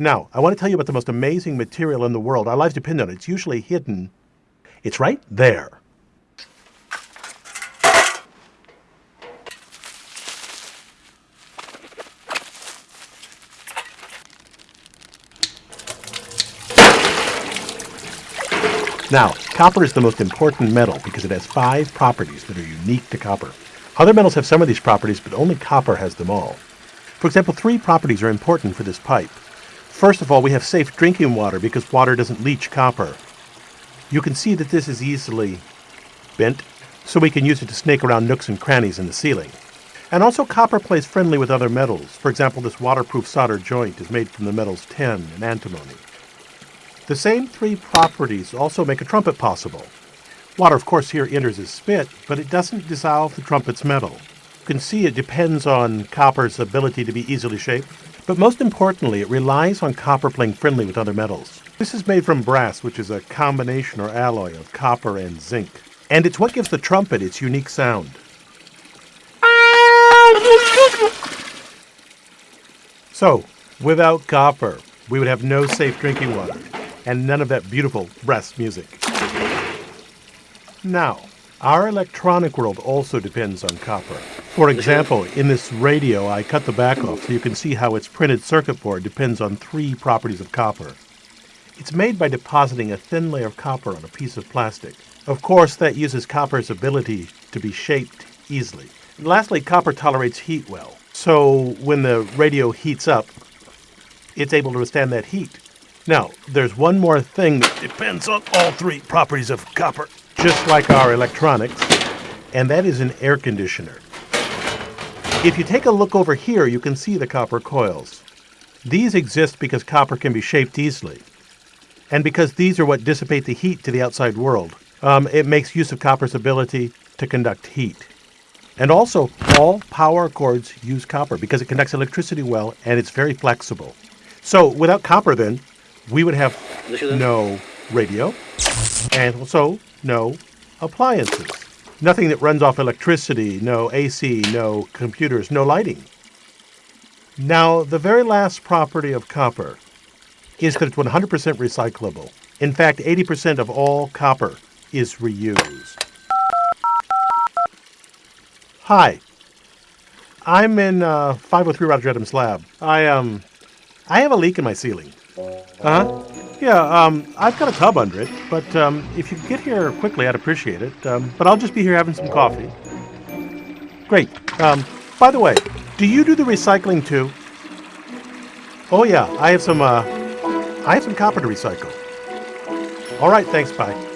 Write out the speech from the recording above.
Now, I want to tell you about the most amazing material in the world. Our lives depend on it. It's usually hidden. It's right there. Now, copper is the most important metal because it has five properties that are unique to copper. Other metals have some of these properties, but only copper has them all. For example, three properties are important for this pipe. First of all, we have safe drinking water because water doesn't leach copper. You can see that this is easily bent, so we can use it to snake around nooks and crannies in the ceiling. And also copper plays friendly with other metals. For example, this waterproof solder joint is made from the metals tin and antimony. The same three properties also make a trumpet possible. Water, of course, here enters as spit, but it doesn't dissolve the trumpet's metal. You can see it depends on copper's ability to be easily shaped, but most importantly, it relies on copper playing friendly with other metals. This is made from brass, which is a combination or alloy of copper and zinc. And it's what gives the trumpet its unique sound. So, without copper, we would have no safe drinking water and none of that beautiful brass music. Now, our electronic world also depends on copper. For example, in this radio, I cut the back off so you can see how its printed circuit board depends on three properties of copper. It's made by depositing a thin layer of copper on a piece of plastic. Of course, that uses copper's ability to be shaped easily. And lastly, copper tolerates heat well. So when the radio heats up, it's able to withstand that heat. Now, there's one more thing that depends on all three properties of copper, just like our electronics, and that is an air conditioner. If you take a look over here, you can see the copper coils. These exist because copper can be shaped easily, and because these are what dissipate the heat to the outside world. Um, it makes use of copper's ability to conduct heat. And also, all power cords use copper because it conducts electricity well and it's very flexible. So, without copper, then, we would have no radio and also no appliances. Nothing that runs off electricity, no AC, no computers, no lighting. Now, the very last property of copper is that it's 100% recyclable. In fact, 80% of all copper is reused. Hi, I'm in uh, 503 Roger Adams lab. I um, I have a leak in my ceiling. Uh-huh. Yeah, um, I've got a tub under it, but um, if you could get here quickly, I'd appreciate it. Um, but I'll just be here having some coffee. Great. Um, by the way, do you do the recycling too? Oh yeah, I have some, uh, I have some copper to recycle. All right, thanks, bye.